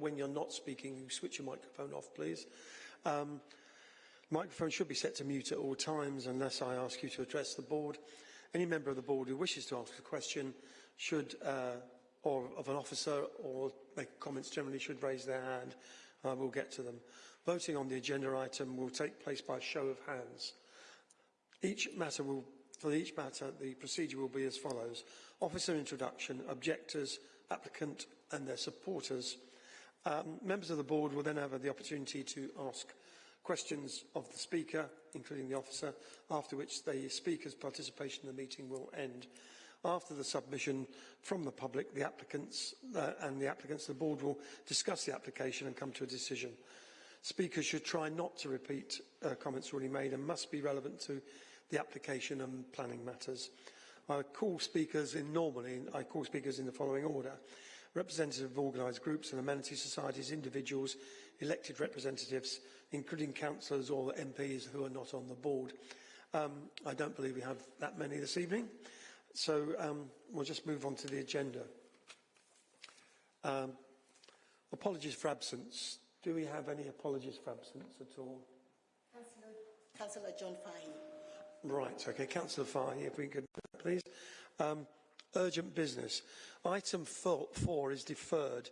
when you're not speaking, you switch your microphone off, please. Um, microphone should be set to mute at all times unless I ask you to address the board. Any member of the board who wishes to ask a question should, uh, or of an officer or make comments generally should raise their hand. I will get to them. Voting on the agenda item will take place by show of hands. Each matter will, for each matter, the procedure will be as follows. Officer introduction, objectors, applicant and their supporters. Um, members of the board will then have the opportunity to ask questions of the speaker, including the officer, after which the speaker's participation in the meeting will end. After the submission from the public, the applicants uh, and the applicants, the board will discuss the application and come to a decision. Speakers should try not to repeat uh, comments already made and must be relevant to the application and planning matters. I call speakers in normally, I call speakers in the following order. Representatives of organised groups and amenity societies, individuals, elected representatives, including councillors or MPs who are not on the board. Um, I don't believe we have that many this evening, so um, we'll just move on to the agenda. Um, apologies for absence. Do we have any apologies for absence at all? Councillor, Councillor John Fahey. Right, okay. Councillor Fahey, if we could, please. Um, urgent business. Item four, four is deferred.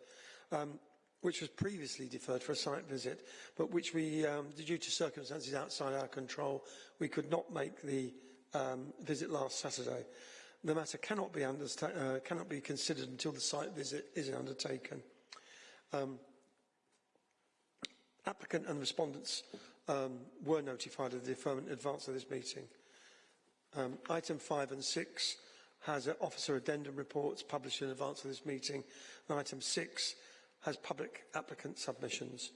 Um, which was previously deferred for a site visit, but which we, um, due to circumstances outside our control, we could not make the um, visit last Saturday. The matter cannot be, uh, cannot be considered until the site visit is undertaken. Um, applicant and respondents um, were notified of the deferment in advance of this meeting. Um, item 5 and 6 has officer addendum reports published in advance of this meeting. And item 6 has public applicant submissions.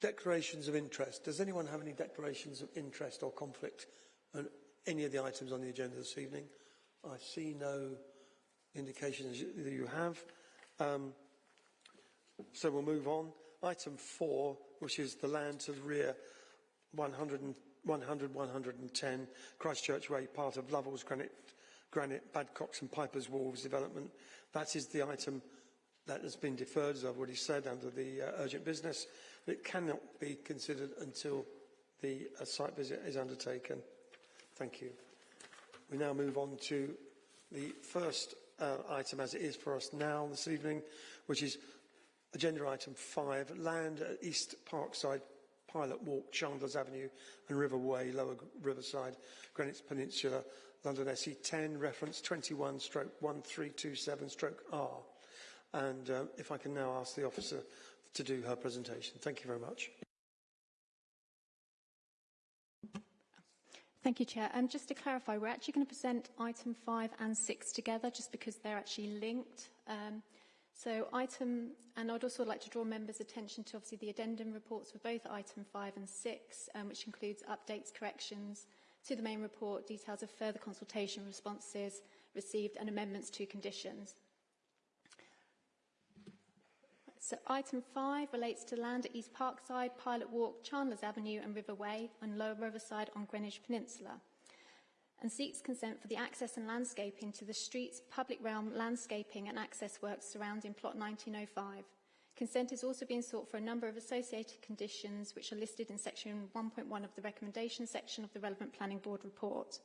Declarations of interest. Does anyone have any declarations of interest or conflict on any of the items on the agenda this evening? I see no indications that you have. Um, so we'll move on. Item 4, which is the land to the rear 100, 100 110 Christchurch Way, part of Lovell's Granite, Granite, Badcocks and Pipers Wharves development. That is the item that has been deferred, as I've already said, under the uh, urgent business. It cannot be considered until the uh, site visit is undertaken. Thank you. We now move on to the first uh, item as it is for us now this evening, which is agenda item 5, land at East Parkside, Pilot Walk, Chandlers Avenue and River Way, Lower Riverside, Greenwich Peninsula, London SE10, reference 21 stroke 1327 stroke R. And uh, if I can now ask the officer to do her presentation. Thank you very much. Thank you, Chair. Um, just to clarify, we're actually going to present item 5 and 6 together just because they're actually linked. Um, so item, and I'd also like to draw members' attention to obviously the addendum reports for both item 5 and 6, um, which includes updates, corrections to the main report, details of further consultation responses received and amendments to conditions. So item 5 relates to land at East Parkside, Pilot Walk, Chandlers Avenue and River Way and Lower Riverside on Greenwich Peninsula and seeks consent for the access and landscaping to the streets, public realm, landscaping and access works surrounding plot 1905. Consent is also being sought for a number of associated conditions which are listed in section 1.1 of the recommendation section of the relevant planning board report.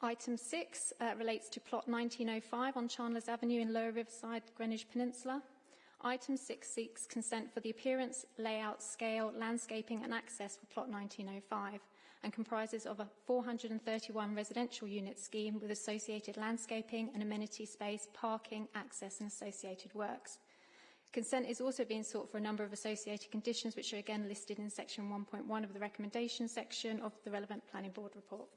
Item 6 uh, relates to plot 1905 on Chandlers Avenue in Lower Riverside, Greenwich Peninsula. Item 6 seeks consent for the appearance, layout, scale, landscaping and access for plot 1905 and comprises of a 431 residential unit scheme with associated landscaping and amenity space, parking, access and associated works. Consent is also being sought for a number of associated conditions which are again listed in section 1.1 of the recommendation section of the relevant planning board report.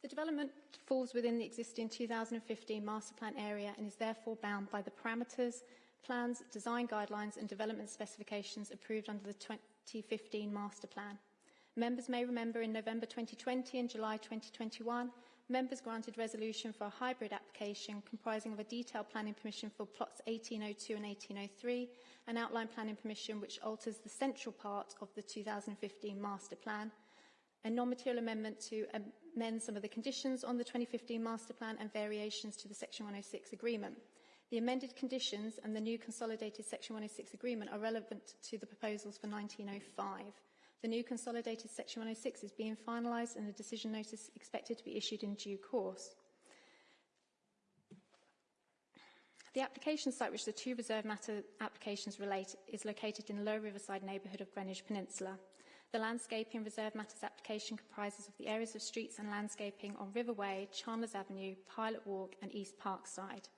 The development falls within the existing 2015 master plan area and is therefore bound by the parameters, plans, design guidelines and development specifications approved under the 2015 master plan. Members may remember in November 2020 and July 2021, members granted resolution for a hybrid application comprising of a detailed planning permission for plots 1802 and 1803, an outline planning permission which alters the central part of the 2015 master plan, a non-material amendment to amend some of the conditions on the 2015 master plan and variations to the Section 106 agreement. The amended conditions and the new consolidated Section 106 agreement are relevant to the proposals for 1905. The new consolidated Section 106 is being finalised and a decision notice expected to be issued in due course. The application site, which the two reserve matter applications relate, is located in the Lower Riverside neighbourhood of Greenwich Peninsula. The landscaping reserve matters application comprises of the areas of streets and landscaping on Riverway, Chandlers Avenue, Pilot Walk and East Parkside.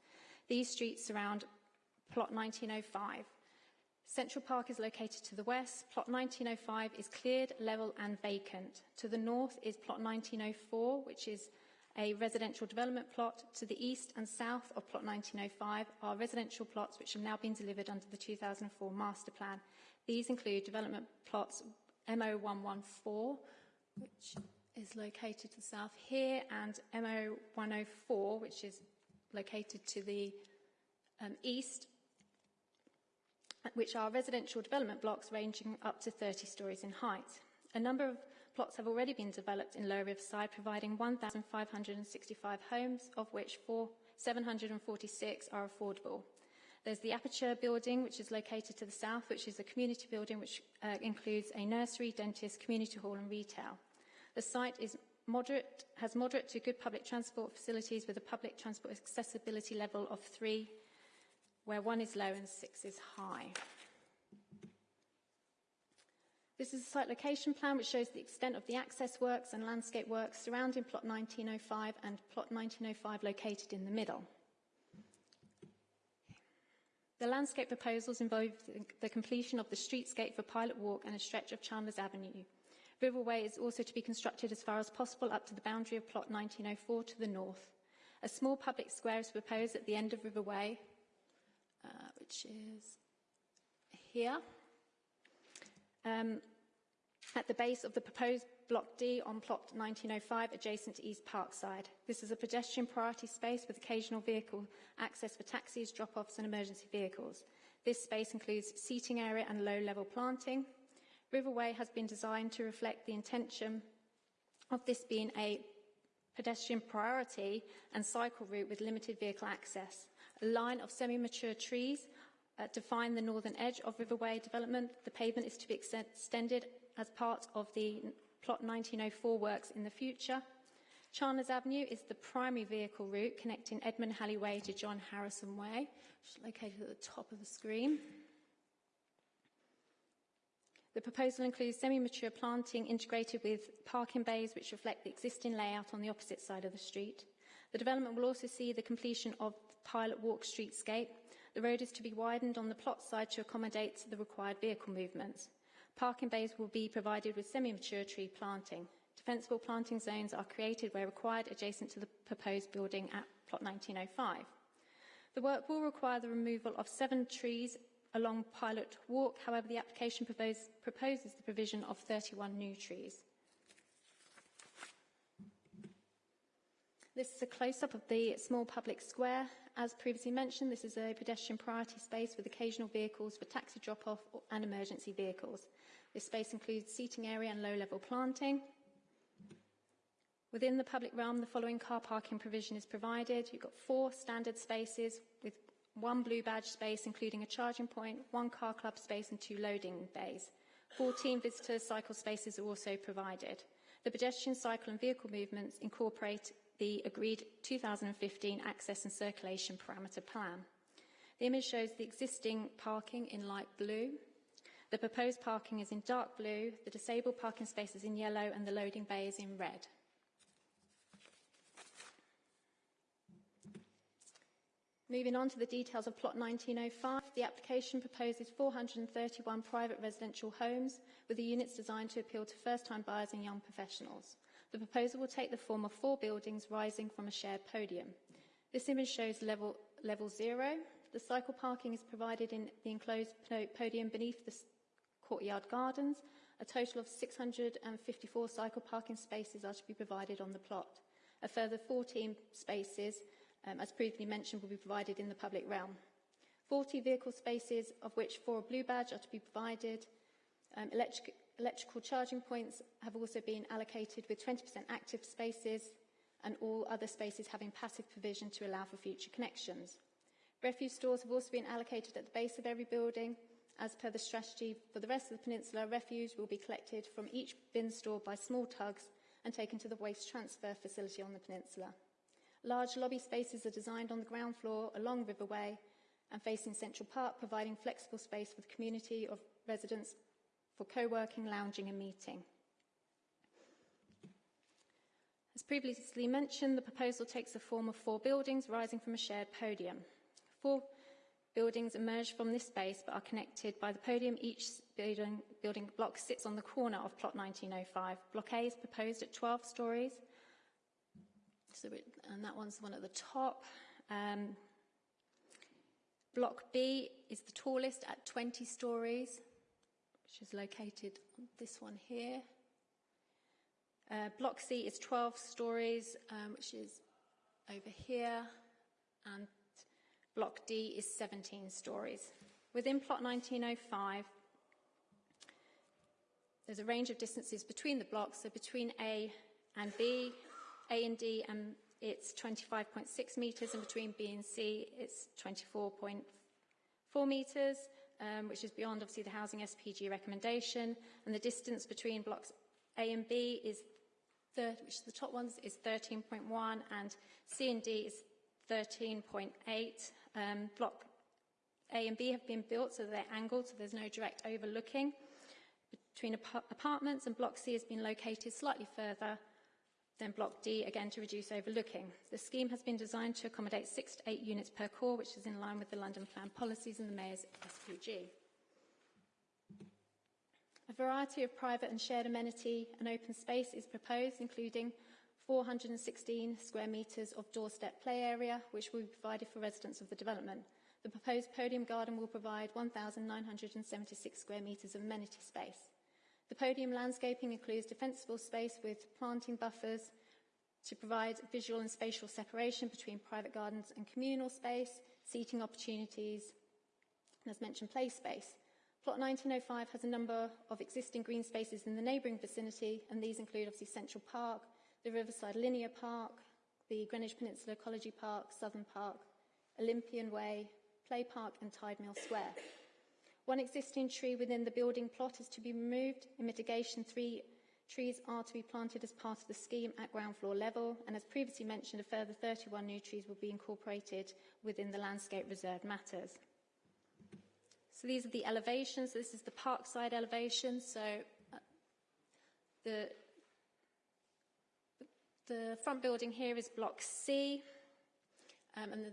These streets surround plot 1905. Central Park is located to the west. Plot 1905 is cleared, level and vacant. To the north is plot 1904, which is a residential development plot. To the east and south of plot 1905 are residential plots which have now been delivered under the 2004 master plan. These include development plots MO114, which is located to the south here, and MO104, which is located to the um, east, which are residential development blocks ranging up to 30 stories in height. A number of plots have already been developed in Lower Riverside, providing 1,565 homes, of which 4, 746 are affordable. There's the Aperture building, which is located to the south, which is a community building which uh, includes a nursery, dentist, community hall and retail. The site is moderate, has moderate to good public transport facilities with a public transport accessibility level of 3, where 1 is low and 6 is high. This is a site location plan which shows the extent of the access works and landscape works surrounding plot 1905 and plot 1905 located in the middle. The landscape proposals involve the completion of the streetscape for Pilot Walk and a stretch of Chandlers Avenue. Riverway is also to be constructed as far as possible up to the boundary of plot 1904 to the north. A small public square is proposed at the end of Riverway, uh, which is here. Um, at the base of the proposed Block D on plot 1905 adjacent to East Parkside. This is a pedestrian priority space with occasional vehicle access for taxis, drop-offs and emergency vehicles. This space includes seating area and low-level planting. Riverway has been designed to reflect the intention of this being a pedestrian priority and cycle route with limited vehicle access. A line of semi-mature trees uh, define the northern edge of Riverway development. The pavement is to be extended as part of the plot 1904 works in the future. Chandlers Avenue is the primary vehicle route connecting Edmund Halley Way to John Harrison Way, which is located at the top of the screen. The proposal includes semi-mature planting integrated with parking bays which reflect the existing layout on the opposite side of the street. The development will also see the completion of Pilot Walk streetscape. The road is to be widened on the plot side to accommodate the required vehicle movements. Parking bays will be provided with semi-mature tree planting. Defensible planting zones are created where required adjacent to the proposed building at plot 1905. The work will require the removal of seven trees along Pilot Walk. However, the application propose, proposes the provision of 31 new trees. This is a close-up of the small public square. As previously mentioned, this is a pedestrian priority space with occasional vehicles for taxi drop-off and emergency vehicles. This space includes seating area and low-level planting. Within the public realm, the following car parking provision is provided. You've got four standard spaces one blue badge space, including a charging point, one car club space and two loading bays. 14 visitor cycle spaces are also provided. The pedestrian, cycle and vehicle movements incorporate the agreed 2015 access and circulation parameter plan. The image shows the existing parking in light blue. The proposed parking is in dark blue, the disabled parking space is in yellow and the loading bay is in red. Moving on to the details of plot 1905, the application proposes 431 private residential homes with the units designed to appeal to first-time buyers and young professionals. The proposal will take the form of four buildings rising from a shared podium. This image shows level, level zero. The cycle parking is provided in the enclosed podium beneath the courtyard gardens. A total of 654 cycle parking spaces are to be provided on the plot. A further 14 spaces um, as previously mentioned, will be provided in the public realm. 40 vehicle spaces, of which four blue badge, are to be provided. Um, electric, electrical charging points have also been allocated with 20% active spaces and all other spaces having passive provision to allow for future connections. Refuse stores have also been allocated at the base of every building. As per the strategy for the rest of the peninsula, refuse will be collected from each bin store by small tugs and taken to the waste transfer facility on the peninsula. Large lobby spaces are designed on the ground floor along Riverway and facing Central Park, providing flexible space for the community of residents for co-working, lounging and meeting. As previously mentioned, the proposal takes the form of four buildings rising from a shared podium. Four buildings emerge from this space but are connected by the podium. Each building, building block sits on the corner of plot 1905. Block A is proposed at 12 stories, so and that one's the one at the top. Um, block B is the tallest at 20 stories, which is located on this one here. Uh, block C is 12 stories, um, which is over here, and block D is 17 stories. Within plot 1905, there's a range of distances between the blocks, so between A and B, A and D, and it's 25.6 metres, and between B and C, it's 24.4 metres, um, which is beyond, obviously, the Housing SPG recommendation, and the distance between blocks A and B is which is the top ones, is 13.1, and C and D is 13.8. Um, block A and B have been built so they're angled, so there's no direct overlooking between ap apartments, and Block C has been located slightly further than Block D, again to reduce overlooking. The scheme has been designed to accommodate six to eight units per core, which is in line with the London Plan policies and the Mayor's SPG. A variety of private and shared amenity and open space is proposed, including 416 square metres of doorstep play area, which will be provided for residents of the development. The proposed podium garden will provide 1,976 square metres of amenity space. The podium landscaping includes defensible space with planting buffers to provide visual and spatial separation between private gardens and communal space, seating opportunities, and as mentioned, play space. Plot 1905 has a number of existing green spaces in the neighbouring vicinity, and these include obviously Central Park, the Riverside Linear Park, the Greenwich Peninsula Ecology Park, Southern Park, Olympian Way, Play Park and Tide Mill Square. One existing tree within the building plot is to be removed. In mitigation, three trees are to be planted as part of the scheme at ground floor level, and as previously mentioned, a further 31 new trees will be incorporated within the landscape reserve matters. So these are the elevations. This is the parkside elevation. So uh, the, the front building here is block C, um, and, the,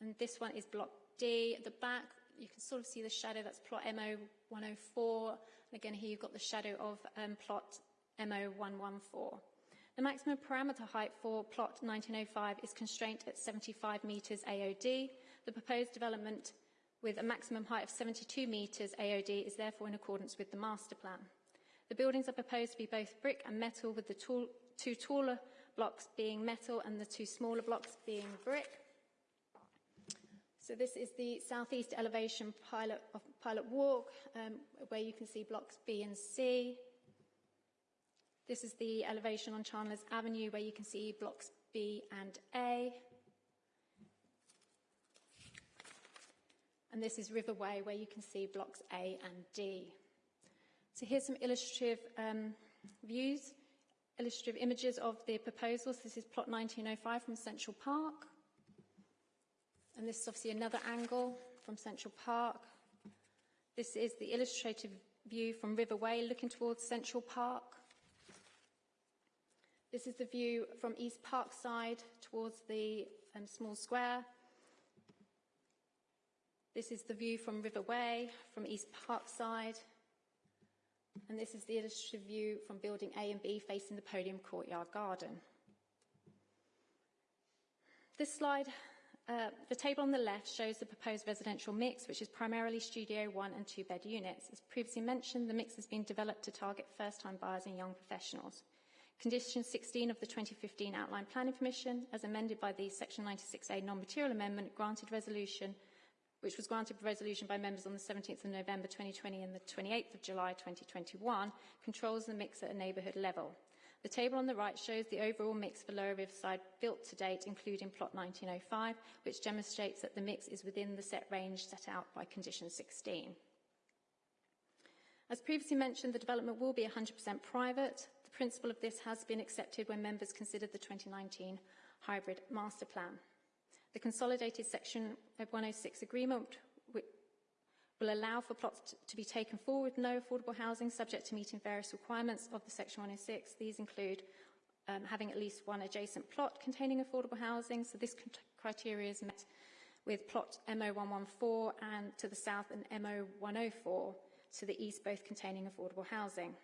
and this one is block D. At the back, you can sort of see the shadow, that's plot MO104. And again, here you've got the shadow of um, plot MO114. The maximum parameter height for plot 1905 is constrained at 75 metres AOD. The proposed development with a maximum height of 72 metres AOD is therefore in accordance with the master plan. The buildings are proposed to be both brick and metal with the tall, two taller blocks being metal and the two smaller blocks being brick. So this is the southeast elevation pilot, of pilot walk um, where you can see blocks B and C. This is the elevation on Chandler's Avenue where you can see blocks B and A. and this is Riverway where you can see blocks A and D. So here's some illustrative um, views, illustrative images of the proposals. This is plot 1905 from Central Park. And this is obviously another angle from Central Park. This is the illustrative view from Riverway looking towards Central Park. This is the view from East Parkside towards the um, small square. This is the view from Riverway, from East Parkside. And this is the illustrative view from building A and B facing the podium courtyard garden. This slide, uh, the table on the left shows the proposed residential mix, which is primarily studio one and two bed units. As previously mentioned, the mix has been developed to target first-time buyers and young professionals. Condition 16 of the 2015 Outline Planning Permission, as amended by the Section 96A non-material amendment, granted resolution which was granted resolution by members on the 17th of November 2020 and the 28th of July 2021, controls the mix at a neighbourhood level. The table on the right shows the overall mix for Lower Riverside built to date, including plot 1905, which demonstrates that the mix is within the set range set out by condition 16. As previously mentioned, the development will be 100% private. The principle of this has been accepted when members considered the 2019 hybrid master plan. The consolidated section 106 agreement will allow for plots to be taken forward no affordable housing subject to meeting various requirements of the section 106. These include um, having at least one adjacent plot containing affordable housing. So this criteria is met with plot MO114 and to the south and MO104 to the east, both containing affordable housing.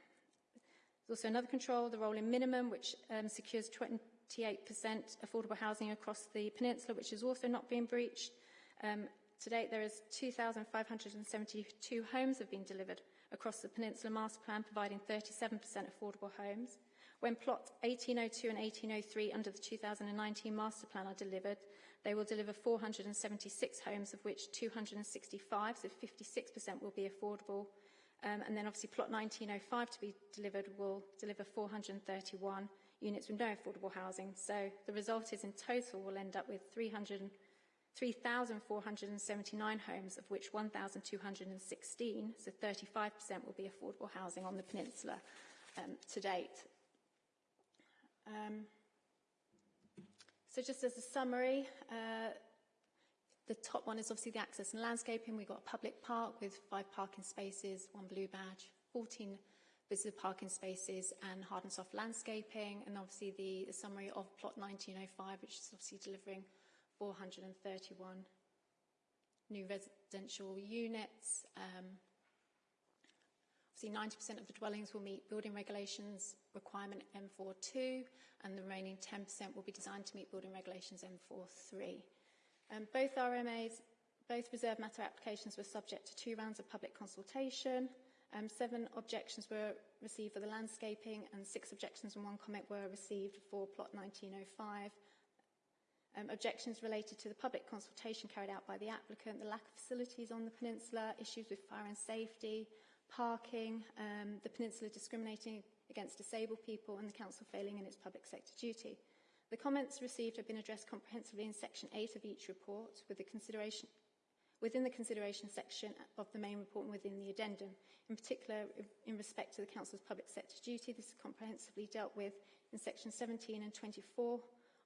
There's also another control, the rolling minimum, which um, secures 28% affordable housing across the peninsula, which is also not being breached. Um, to date, there is 2,572 homes have been delivered across the Peninsula Master Plan, providing 37% affordable homes. When plots 1802 and 1803 under the 2019 Master Plan are delivered, they will deliver 476 homes, of which 265, so 56% will be affordable. Um, and then obviously plot 1905 to be delivered will deliver 431 units with no affordable housing. So the result is in total we'll end up with 3,479 homes, of which 1,216, so 35% will be affordable housing on the peninsula um, to date. Um, so just as a summary, uh, the top one is obviously the access and landscaping. We've got a public park with five parking spaces, one blue badge, 14 visitor parking spaces and hard and soft landscaping. And obviously the, the summary of plot 1905, which is obviously delivering 431 new residential units. Um, Obviously, 90% of the dwellings will meet building regulations requirement M42, and the remaining 10% will be designed to meet building regulations M43. Um, both RMAs, both reserve matter applications were subject to two rounds of public consultation. Um, seven objections were received for the landscaping, and six objections and one comment were received for plot 1905. um, objections related to the public consultation carried out by the applicant, the lack of facilities on the peninsula, issues with fire and safety, parking, um, the peninsula discriminating against disabled people and the council failing in its public sector duty. The comments received have been addressed comprehensively in section 8 of each report with the consideration within the consideration section of the main report and within the addendum. In particular, in respect to the Council's public sector duty, this is comprehensively dealt with in section 17 and 24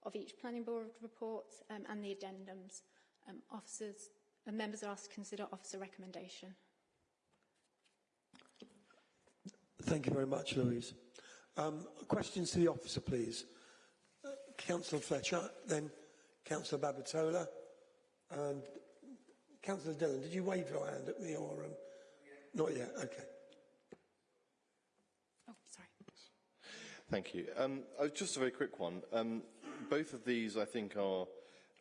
of each planning board report um, and the addendums. Um, officers and members are asked to consider officer recommendation. Thank you very much, Louise. Um, questions to the officer, please. Uh, Councillor Fletcher, then Councillor Babatola, and Councillor Dillon. Did you wave your hand at me or um, not yet? Okay. Oh, sorry. Thank you. Um, uh, just a very quick one. Um, both of these, I think, are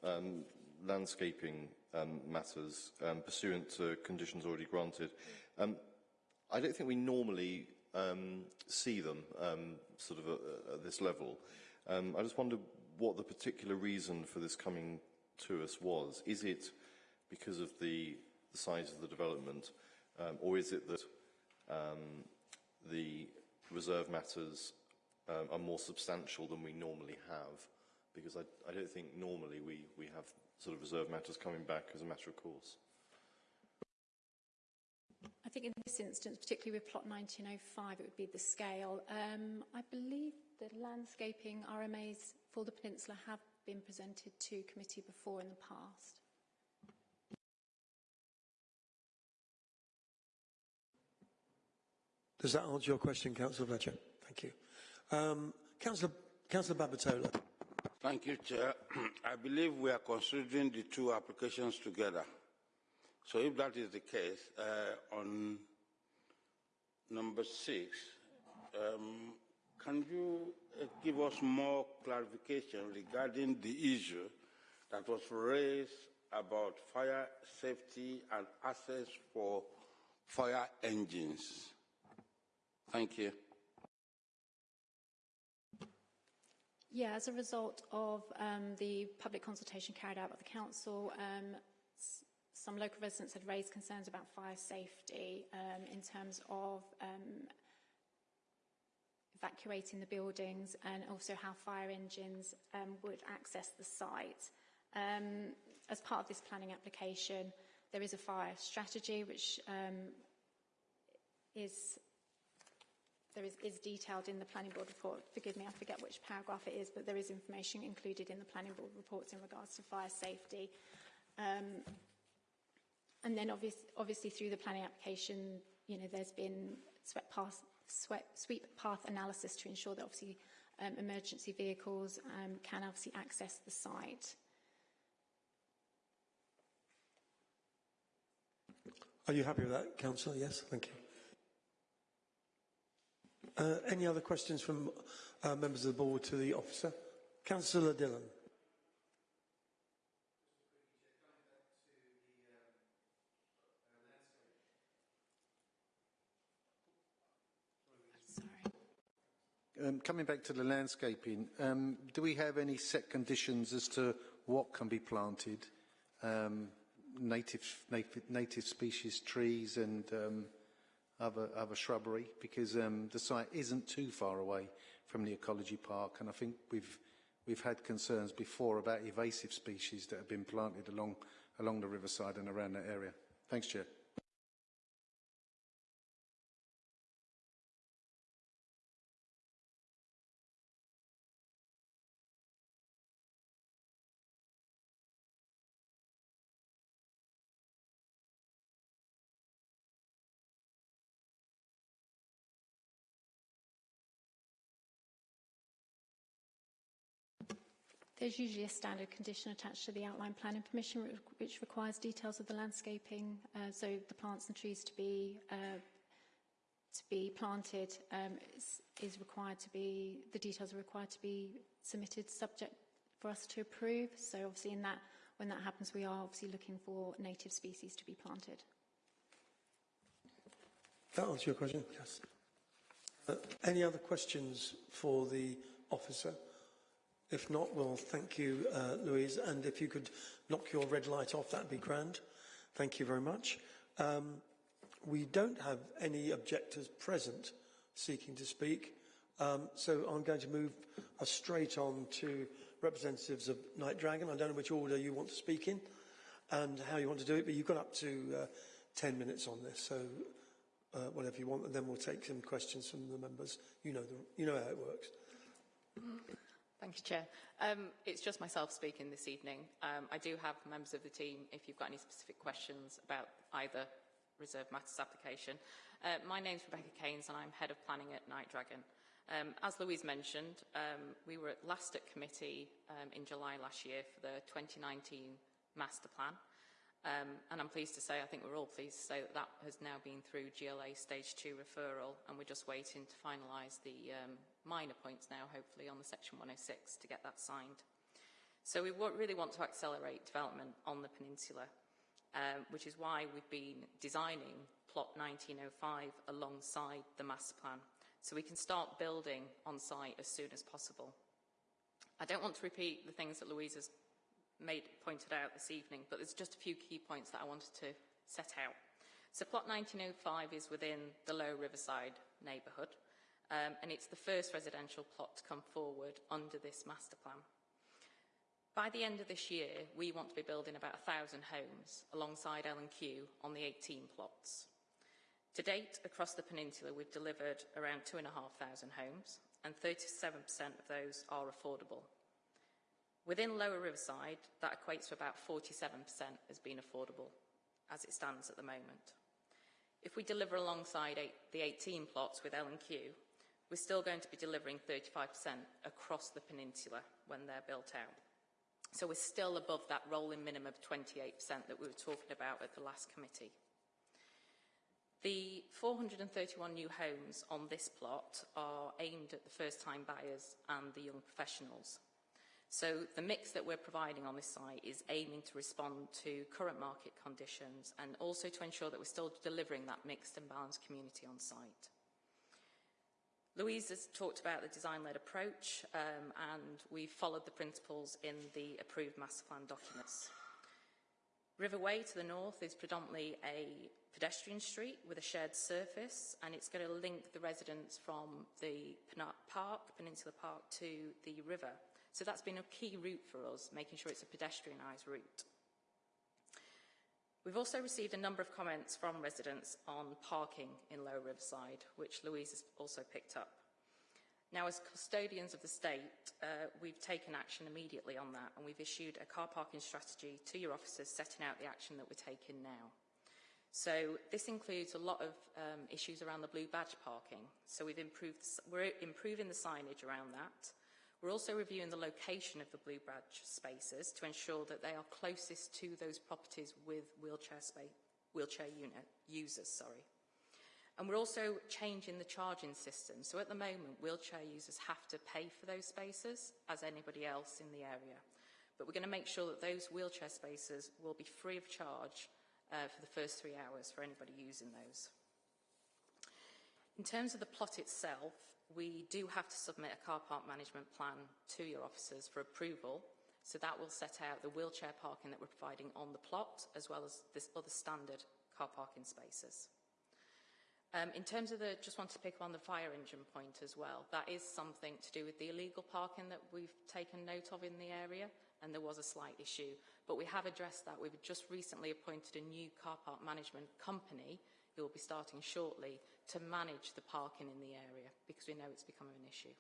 um, landscaping um, matters um, pursuant to conditions already granted. Um, I don't think we normally um, see them um, sort of at, at this level. I just wonder what the particular reason for this coming to us was. Is it because of the, the size of the development, or is it that the reserve matters um, are more substantial than we normally have? Because I, I don't think normally we, we have sort of reserve matters coming back as a matter of course. I think in this instance, particularly with plot 1905, it would be the scale. Um, I believe the landscaping RMAs for the peninsula have been presented to committee before in the past. Does that answer your question, Councillor Fletcher? Thank you. Um, Councillor, Councillor Babatola. Thank you, Chair. I believe we are considering the two applications together. So if that is the case, uh, on number six, um, can you uh, give us more clarification regarding the issue that was raised about fire safety and access for fire engines? Thank you. Yeah, as a result of um, the public consultation carried out by the council, um, some local residents had raised concerns about fire safety um, in terms of um, evacuating the buildings and also how fire engines um, would access the site. Um, as part of this planning application, there is a fire strategy which is there is, is detailed in the planning board report. Forgive me, I forget which paragraph it is, but there is information included in the planning board reports in regards to fire safety. Um, and then obvious, obviously through the planning application, you know, there's been sweep path analysis to ensure that obviously um, emergency vehicles um, can obviously access the site. Are you happy with that, Councillor? Yes, thank you. Uh, any other questions from uh, members of the board to the officer? Councillor Dillon. Um, coming back to the landscaping, um, do we have any set conditions as to what can be planted? Um, native, native, native species trees and of a, of a shrubbery because um, the site isn't too far away from the ecology park and I think we've we've had concerns before about invasive species that have been planted along along the riverside and around that area. Thanks, Chair. There's usually a standard condition attached to the outline planning permission which requires details of the landscaping, uh, so the plants and trees to be uh, to be planted um, is, is required to be, the details are required to be submitted subject for us to approve. So obviously in that, when that happens, we are obviously looking for native species to be planted. That answers your question? Yes. Uh, any other questions for the officer? If not, well, thank you, uh, Louise. And if you could knock your red light off, that'd be grand. Thank you very much. Um, we don't have any objectors present seeking to speak. Um, so I'm going to move us straight on to representatives of Knight Dragon. I don't know which order you want to speak in and how you want to do it, but you've got up to uh, 10 minutes on this. So uh, whatever you want, and then we'll take some questions from the members. You know, the, you know how it works. Thank you, Chair. Um, it's just myself speaking this evening. Um, I do have members of the team if you've got any specific questions about either Reserve Matters application. Uh, my name's Rebecca Keynes and I'm Head of Planning at Knight Dragon. Um, as Louise mentioned, um, we were at last at committee um, in July last year for the 2019 master plan. Um, and I'm pleased to say, I think we're all pleased to say that that has now been through GLA stage two referral and we're just waiting to finalise the um, minor points now, hopefully, on the section 106 to get that signed. So we really want to accelerate development on the peninsula um, which is why we've been designing plot 1905 alongside the master plan, so we can start building on site as soon as possible. I don't want to repeat the things that Louise has made, pointed out this evening, but there's just a few key points that I wanted to set out. So plot 1905 is within the Low Riverside neighbourhood, um, and it's the first residential plot to come forward under this master plan. By the end of this year, we want to be building about 1,000 homes alongside L&Q on the 18 plots. To date, across the peninsula, we've delivered around 2,500 homes, and 37% of those are affordable. Within Lower Riverside, that equates to about 47% as being affordable, as it stands at the moment. If we deliver alongside eight, the 18 plots with L&Q, we're still going to be delivering 35% across the peninsula when they're built out. So we're still above that rolling minimum of 28% that we were talking about at the last committee. The 431 new homes on this plot are aimed at the first-time buyers and the young professionals. So the mix that we're providing on this site is aiming to respond to current market conditions and also to ensure that we're still delivering that mixed and balanced community on site. Louise has talked about the design-led approach um, and we followed the principles in the approved master plan documents. River Way to the north is predominantly a pedestrian street with a shared surface and it's going to link the residents from the park, Peninsula Park to the river. So that's been a key route for us, making sure it's a pedestrianised route. We've also received a number of comments from residents on parking in Lower Riverside, which Louise has also picked up. Now, as custodians of the state, uh, we've taken action immediately on that, and we've issued a car parking strategy to your officers setting out the action that we're taking now. So this includes a lot of um, issues around the blue badge parking. So we've improved, we're improving the signage around that. We're also reviewing the location of the blue badge spaces to ensure that they are closest to those properties with wheelchair, space, wheelchair unit users. Sorry. And we're also changing the charging system. So at the moment, wheelchair users have to pay for those spaces as anybody else in the area. But we're going to make sure that those wheelchair spaces will be free of charge uh, for the first three hours for anybody using those. In terms of the plot itself, we do have to submit a car park management plan to your officers for approval. So that will set out the wheelchair parking that we're providing on the plot, as well as this other standard car parking spaces. Um, in terms of the, just want to pick up on the fire engine point as well, that is something to do with the illegal parking that we've taken note of in the area, and there was a slight issue. But we have addressed that. We've just recently appointed a new car park management company who will be starting shortly to manage the parking in the area because we know it's becoming an issue.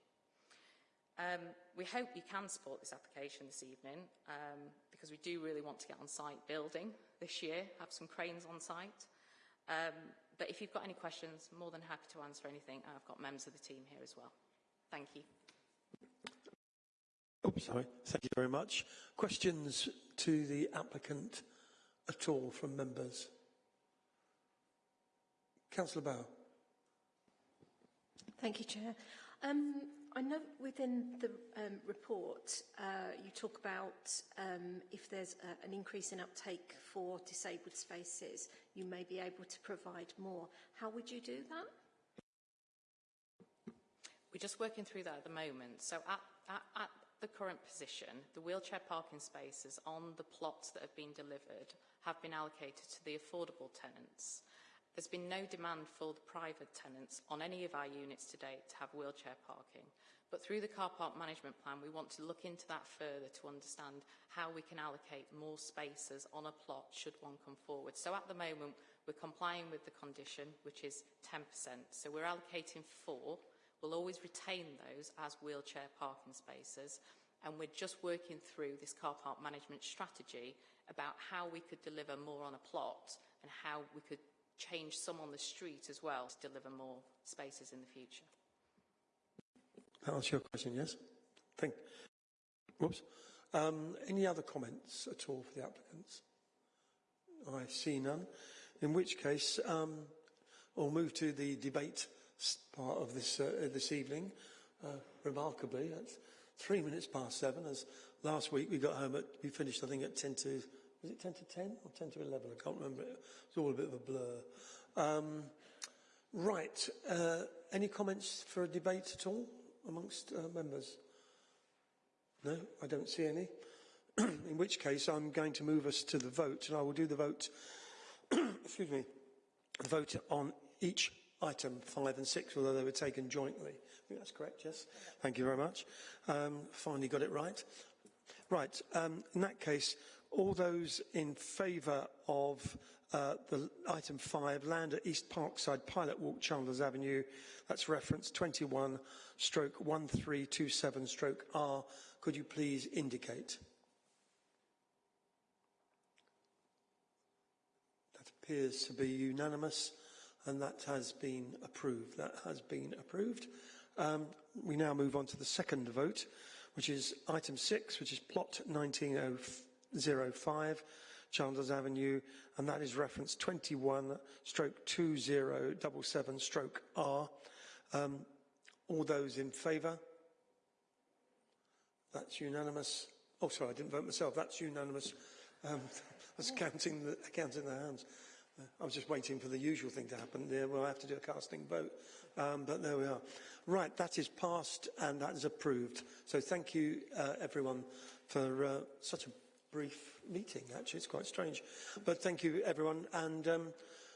Um, we hope you can support this application this evening um, because we do really want to get on site building this year, have some cranes on site. Um, but if you've got any questions, more than happy to answer anything. I've got members of the team here as well. Thank you. Oh, sorry. Thank you very much. Questions to the applicant at all from members? Councillor Bow. Thank you, Chair. Um, I know within the um, report uh, you talk about um, if there's a, an increase in uptake for disabled spaces, you may be able to provide more. How would you do that? We're just working through that at the moment. So at, at, at the current position, the wheelchair parking spaces on the plots that have been delivered have been allocated to the affordable tenants. There's been no demand for the private tenants on any of our units to date to have wheelchair parking. But through the car park management plan, we want to look into that further to understand how we can allocate more spaces on a plot should one come forward. So at the moment, we're complying with the condition, which is 10%. So we're allocating four. We'll always retain those as wheelchair parking spaces. and we're just working through this car park management strategy about how we could deliver more on a plot and how we could change some on the street as well to deliver more spaces in the future. That answers your question, yes? Thank Whoops. Um, any other comments at all for the applicants? I see none. In which case, um, we'll move to the debate part of this, uh, this evening. Uh, remarkably, it's three minutes past seven, as last week we got home at, we finished, I think, at 10 to was it 10 to 10 or 10 to 11? I can't remember. It's all a bit of a blur. Um, right. Uh, any comments for a debate at all amongst uh, members? No, I don't see any. In which case, I'm going to move us to the vote, and I will do the vote. excuse me. Vote on each item five and six, although they were taken jointly. I think that's correct. Yes. Thank you very much. Um, finally got it right. Right. Um, in that case, all those in favour of uh, the item 5, land at East Parkside, Pilot Walk, Chandlers Avenue, that's reference 21 stroke 1327 stroke R, could you please indicate? That appears to be unanimous and that has been approved. That has been approved. Um, we now move on to the second vote, which is item 6, which is plot 1904. 05 Chandlers Avenue, and that is reference 21 stroke 2077 stroke R. Um, all those in favour? That's unanimous. Oh, sorry, I didn't vote myself. That's unanimous. Um, I was counting the, counting the hands. Uh, I was just waiting for the usual thing to happen. There, we'll have to do a casting vote. Um, but there we are. Right, that is passed and that is approved. So thank you, uh, everyone, for uh, such a brief meeting, actually. It's quite strange. But thank you, everyone, and um,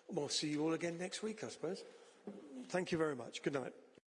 we'll see you all again next week, I suppose. Thank you very much. Good night.